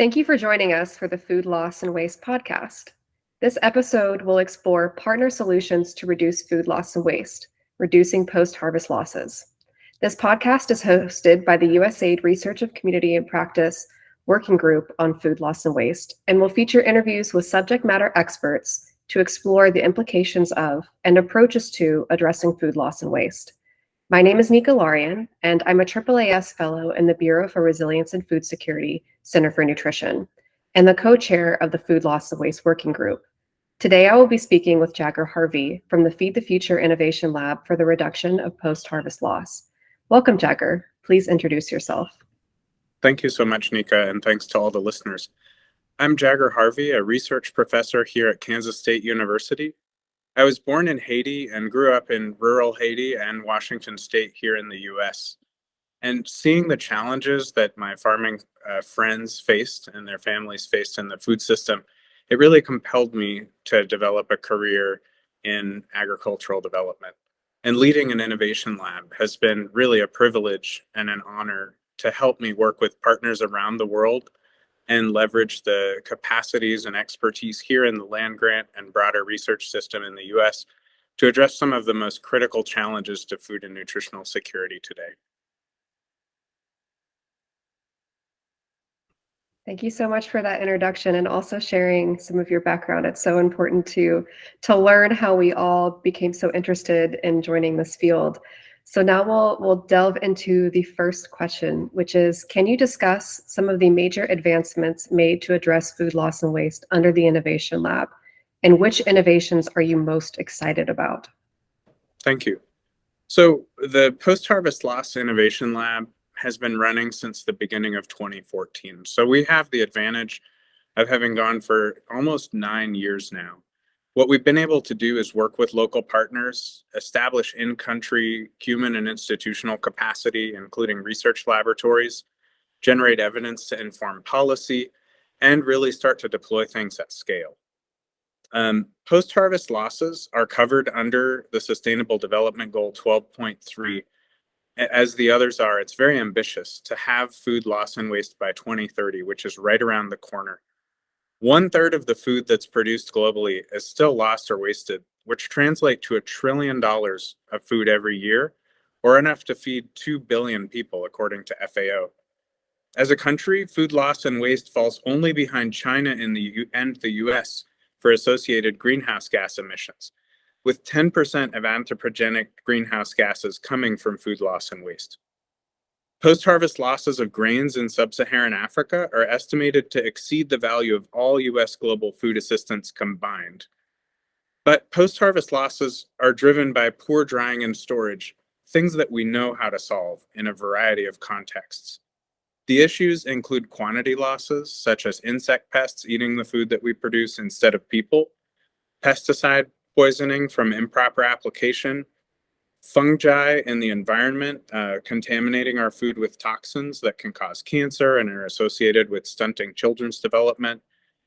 Thank you for joining us for the Food Loss and Waste podcast. This episode will explore partner solutions to reduce food loss and waste, reducing post harvest losses. This podcast is hosted by the USAID Research of Community and Practice Working Group on Food Loss and Waste and will feature interviews with subject matter experts to explore the implications of and approaches to addressing food loss and waste. My name is Nika Larian, and I'm a AAAS Fellow in the Bureau for Resilience and Food Security Center for Nutrition, and the co-chair of the Food Loss and Waste Working Group. Today, I will be speaking with Jagger Harvey from the Feed the Future Innovation Lab for the Reduction of Post-Harvest Loss. Welcome, Jagger. Please introduce yourself. Thank you so much, Nika, and thanks to all the listeners. I'm Jagger Harvey, a research professor here at Kansas State University. I was born in Haiti and grew up in rural Haiti and Washington State here in the US. And seeing the challenges that my farming uh, friends faced and their families faced in the food system, it really compelled me to develop a career in agricultural development. And leading an innovation lab has been really a privilege and an honor to help me work with partners around the world and leverage the capacities and expertise here in the land grant and broader research system in the US to address some of the most critical challenges to food and nutritional security today. Thank you so much for that introduction and also sharing some of your background. It's so important to, to learn how we all became so interested in joining this field. So now we'll, we'll delve into the first question, which is, can you discuss some of the major advancements made to address food loss and waste under the Innovation Lab? And which innovations are you most excited about? Thank you. So the Post-Harvest Loss Innovation Lab has been running since the beginning of 2014. So we have the advantage of having gone for almost nine years now. What we've been able to do is work with local partners, establish in-country human and institutional capacity, including research laboratories, generate evidence to inform policy, and really start to deploy things at scale. Um, Post-harvest losses are covered under the Sustainable Development Goal 12.3 as the others are, it's very ambitious to have food loss and waste by 2030, which is right around the corner. One third of the food that's produced globally is still lost or wasted, which translate to a trillion dollars of food every year, or enough to feed 2 billion people, according to FAO. As a country, food loss and waste falls only behind China and the, U and the US for associated greenhouse gas emissions with 10% of anthropogenic greenhouse gases coming from food loss and waste. Post-harvest losses of grains in sub-Saharan Africa are estimated to exceed the value of all US global food assistance combined. But post-harvest losses are driven by poor drying and storage, things that we know how to solve in a variety of contexts. The issues include quantity losses, such as insect pests eating the food that we produce instead of people, pesticide poisoning from improper application, fungi in the environment uh, contaminating our food with toxins that can cause cancer and are associated with stunting children's development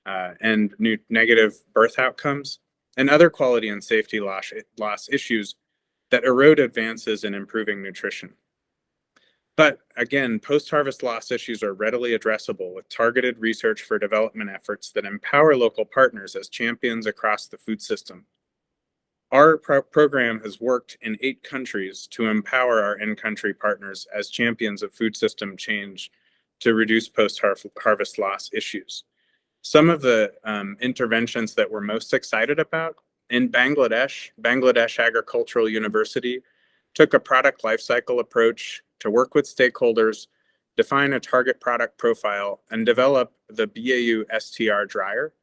uh, and new negative birth outcomes, and other quality and safety loss, loss issues that erode advances in improving nutrition. But again, post-harvest loss issues are readily addressable with targeted research for development efforts that empower local partners as champions across the food system. Our pro program has worked in eight countries to empower our in-country partners as champions of food system change to reduce post-harvest loss issues. Some of the um, interventions that we're most excited about in Bangladesh, Bangladesh Agricultural University took a product lifecycle approach to work with stakeholders, define a target product profile, and develop the BAU STR dryer.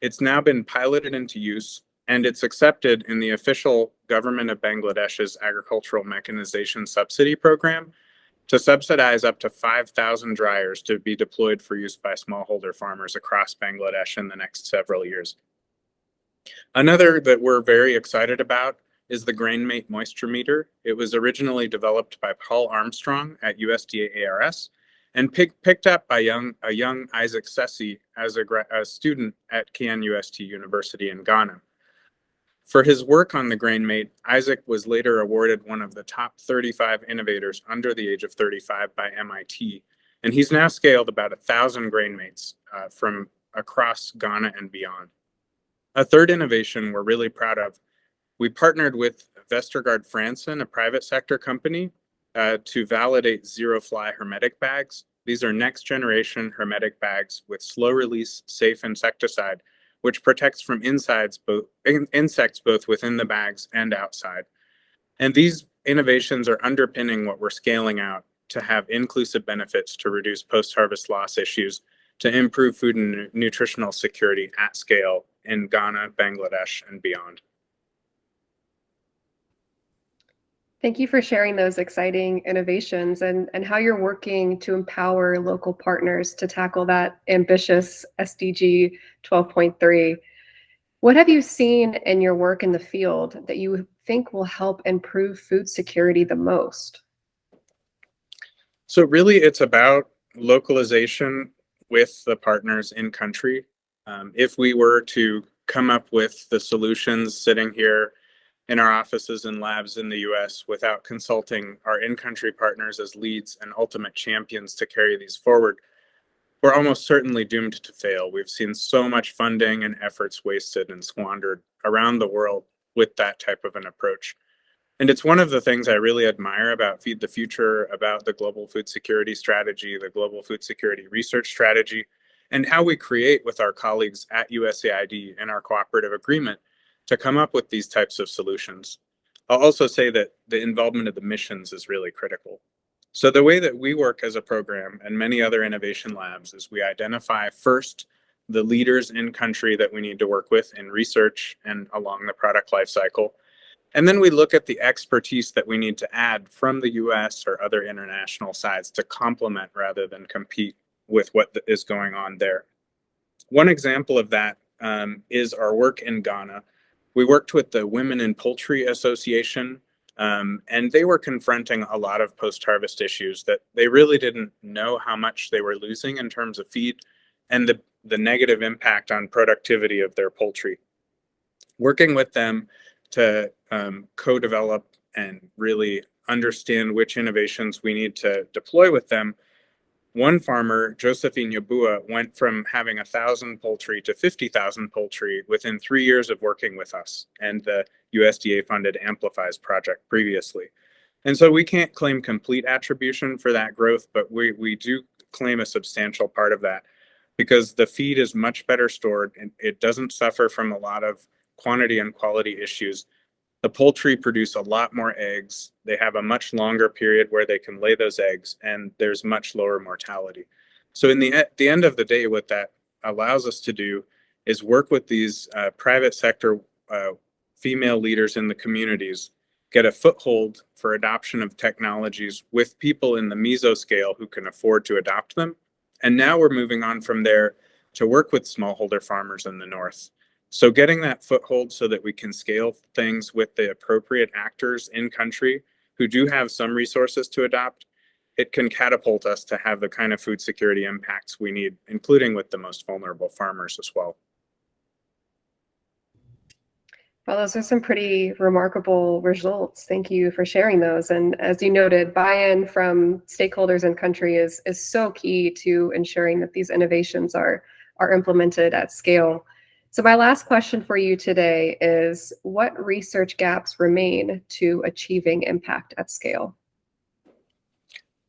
It's now been piloted into use and it's accepted in the official government of Bangladesh's agricultural mechanization subsidy program to subsidize up to 5,000 dryers to be deployed for use by smallholder farmers across Bangladesh in the next several years. Another that we're very excited about is the GrainMate Moisture Meter. It was originally developed by Paul Armstrong at USDA ARS and pick, picked up by young, a young Isaac Sesi as a, a student at KNUST University in Ghana. For his work on the GrainMate, Isaac was later awarded one of the top 35 innovators under the age of 35 by MIT And he's now scaled about a thousand GrainMates uh, from across Ghana and beyond. A third innovation we're really proud of, we partnered with Vestergaard Frandsen, a private sector company, uh, to validate ZeroFly hermetic bags. These are next generation hermetic bags with slow release safe insecticide, which protects from insides both in, insects both within the bags and outside. And these innovations are underpinning what we're scaling out to have inclusive benefits to reduce post-harvest loss issues, to improve food and nutritional security at scale in Ghana, Bangladesh, and beyond. Thank you for sharing those exciting innovations and, and how you're working to empower local partners to tackle that ambitious SDG 12.3. What have you seen in your work in the field that you think will help improve food security the most? So really it's about localization with the partners in country. Um, if we were to come up with the solutions sitting here in our offices and labs in the US without consulting our in-country partners as leads and ultimate champions to carry these forward, we're almost certainly doomed to fail. We've seen so much funding and efforts wasted and squandered around the world with that type of an approach. And it's one of the things I really admire about Feed the Future, about the global food security strategy, the global food security research strategy, and how we create with our colleagues at USAID in our cooperative agreement to come up with these types of solutions. I'll also say that the involvement of the missions is really critical. So the way that we work as a program and many other innovation labs is we identify first the leaders in country that we need to work with in research and along the product life cycle. And then we look at the expertise that we need to add from the US or other international sides to complement rather than compete with what is going on there. One example of that um, is our work in Ghana, we worked with the Women in Poultry Association, um, and they were confronting a lot of post-harvest issues that they really didn't know how much they were losing in terms of feed and the, the negative impact on productivity of their poultry. Working with them to um, co-develop and really understand which innovations we need to deploy with them one farmer, Josephine Yabua, went from having a thousand poultry to 50,000 poultry within three years of working with us and the USDA funded Amplifies project previously. And so we can't claim complete attribution for that growth, but we, we do claim a substantial part of that because the feed is much better stored and it doesn't suffer from a lot of quantity and quality issues the poultry produce a lot more eggs. They have a much longer period where they can lay those eggs and there's much lower mortality. So in the, at the end of the day, what that allows us to do is work with these uh, private sector uh, female leaders in the communities, get a foothold for adoption of technologies with people in the mesoscale who can afford to adopt them. And now we're moving on from there to work with smallholder farmers in the north so getting that foothold so that we can scale things with the appropriate actors in country who do have some resources to adopt, it can catapult us to have the kind of food security impacts we need, including with the most vulnerable farmers as well. Well, those are some pretty remarkable results. Thank you for sharing those. And as you noted, buy-in from stakeholders in country is, is so key to ensuring that these innovations are, are implemented at scale. So my last question for you today is what research gaps remain to achieving impact at scale?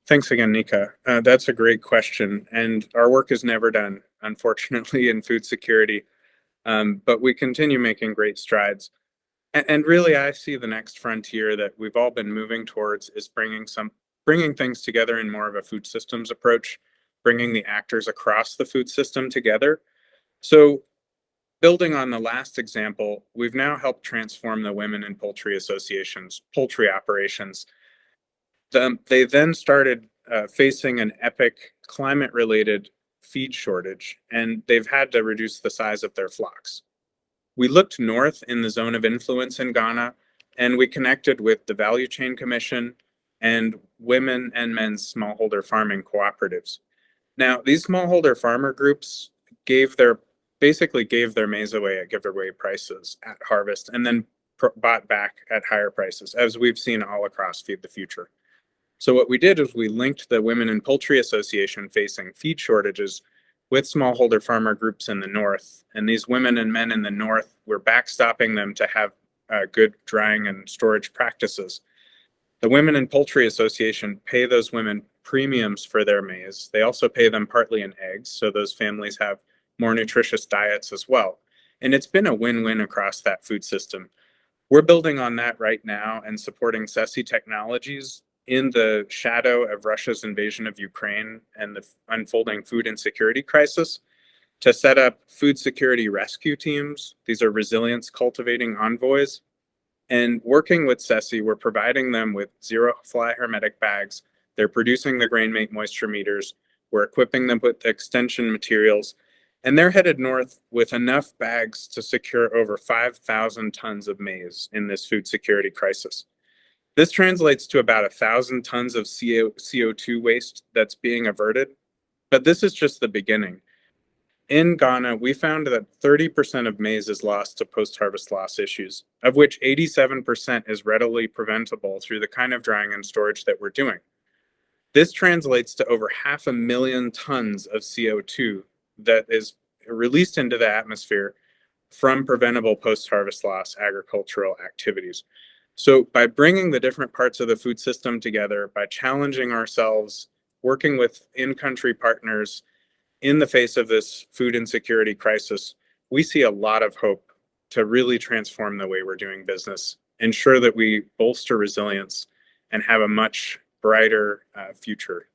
Thanks again, Nika. Uh, that's a great question. And our work is never done, unfortunately, in food security. Um, but we continue making great strides. And, and really, I see the next frontier that we've all been moving towards is bringing some bringing things together in more of a food systems approach, bringing the actors across the food system together. So Building on the last example, we've now helped transform the Women in Poultry Association's poultry operations. The, they then started uh, facing an epic climate-related feed shortage, and they've had to reduce the size of their flocks. We looked north in the zone of influence in Ghana, and we connected with the Value Chain Commission and women and men's smallholder farming cooperatives. Now, these smallholder farmer groups gave their basically gave their maize away at giveaway prices at harvest and then bought back at higher prices, as we've seen all across Feed the Future. So what we did is we linked the Women in Poultry Association facing feed shortages with smallholder farmer groups in the north. And these women and men in the north, we're backstopping them to have uh, good drying and storage practices. The Women in Poultry Association pay those women premiums for their maize. They also pay them partly in eggs, so those families have more nutritious diets as well. And it's been a win-win across that food system. We're building on that right now and supporting Sesi technologies in the shadow of Russia's invasion of Ukraine and the unfolding food insecurity crisis to set up food security rescue teams. These are resilience cultivating envoys. And working with Sesi, we're providing them with zero fly hermetic bags. They're producing the GrainMate moisture meters. We're equipping them with extension materials. And they're headed north with enough bags to secure over 5,000 tons of maize in this food security crisis. This translates to about a thousand tons of CO, CO2 waste that's being averted. But this is just the beginning. In Ghana, we found that 30% of maize is lost to post-harvest loss issues, of which 87% is readily preventable through the kind of drying and storage that we're doing. This translates to over half a million tons of CO2 that is released into the atmosphere from preventable post-harvest loss agricultural activities. So by bringing the different parts of the food system together, by challenging ourselves, working with in-country partners in the face of this food insecurity crisis, we see a lot of hope to really transform the way we're doing business, ensure that we bolster resilience and have a much brighter uh, future.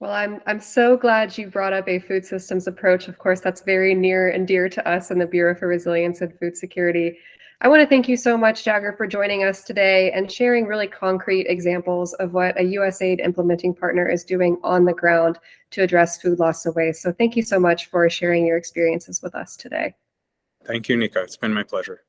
Well, I'm I'm so glad you brought up a food systems approach. Of course, that's very near and dear to us in the Bureau for Resilience and Food Security. I want to thank you so much, Jagger, for joining us today and sharing really concrete examples of what a USAID implementing partner is doing on the ground to address food loss and waste. So thank you so much for sharing your experiences with us today. Thank you, Nika. It's been my pleasure.